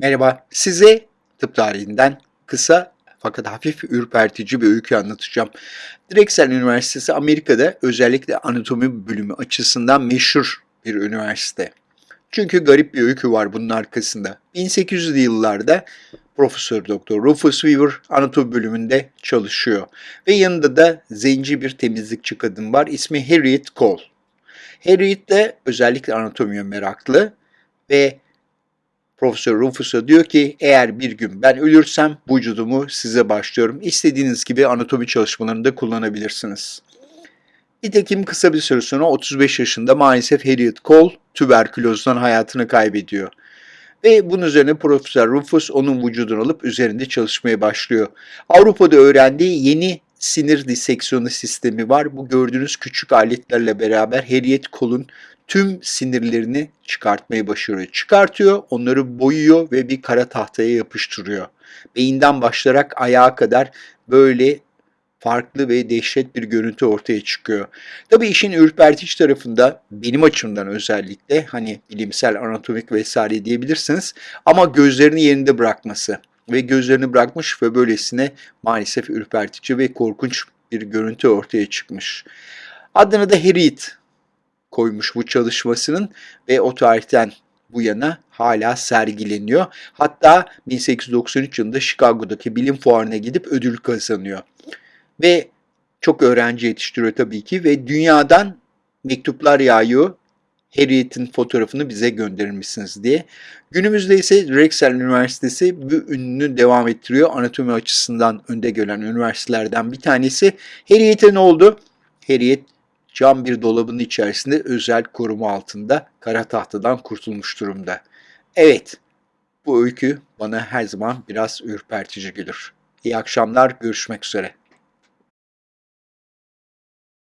Merhaba, size tıp tarihinden kısa fakat hafif ürpertici bir öykü anlatacağım. Drexel Üniversitesi Amerika'da özellikle anatomi bölümü açısından meşhur bir üniversite. Çünkü garip bir öykü var bunun arkasında. 1800'lü yıllarda Profesör Doktor Rufus Weaver anatomi bölümünde çalışıyor ve yanında da zenci bir temizlikçi kadın var. İsmi Harriet Cole. Harriet de özellikle anatomiye meraklı ve Profesör Rufus'a diyor ki eğer bir gün ben ölürsem vücudumu size başlıyorum. İstediğiniz gibi anatomi çalışmalarında kullanabilirsiniz. Nitekim kısa bir süre sonra 35 yaşında maalesef Harriet Cole tüberkülozdan hayatını kaybediyor. Ve bunun üzerine Profesör Rufus onun vücudunu alıp üzerinde çalışmaya başlıyor. Avrupa'da öğrendiği yeni sinir diseksiyonu sistemi var. Bu gördüğünüz küçük aletlerle beraber Harriet Cole'un tüm sinirlerini çıkartmayı başarıyor. Çıkartıyor, onları boyuyor ve bir kara tahtaya yapıştırıyor. Beyinden başlayarak ayağa kadar böyle farklı ve dehşet bir görüntü ortaya çıkıyor. Tabii işin ürpertici tarafında benim açımdan özellikle hani bilimsel, anatomik vesaire diyebilirsiniz ama gözlerini yerinde bırakması ve gözlerini bırakmış ve böylesine maalesef ürpertici ve korkunç bir görüntü ortaya çıkmış. Adını da Harriet koymuş bu çalışmasının ve o tarihten bu yana hala sergileniyor. Hatta 1893 yılında Chicago'daki bilim fuarına gidip ödül kazanıyor. Ve çok öğrenci yetiştiriyor tabii ki ve dünyadan mektuplar yağıyor. Harriet'in fotoğrafını bize gönderir misiniz diye. Günümüzde ise Drexel Üniversitesi bu ününü devam ettiriyor. Anatomi açısından önde gelen üniversitelerden bir tanesi. Harriet'e ne oldu? Harriet cam bir dolabın içerisinde özel koruma altında kara tahtadan kurtulmuş durumda. Evet, bu öykü bana her zaman biraz ürpertici gelir. İyi akşamlar, görüşmek üzere.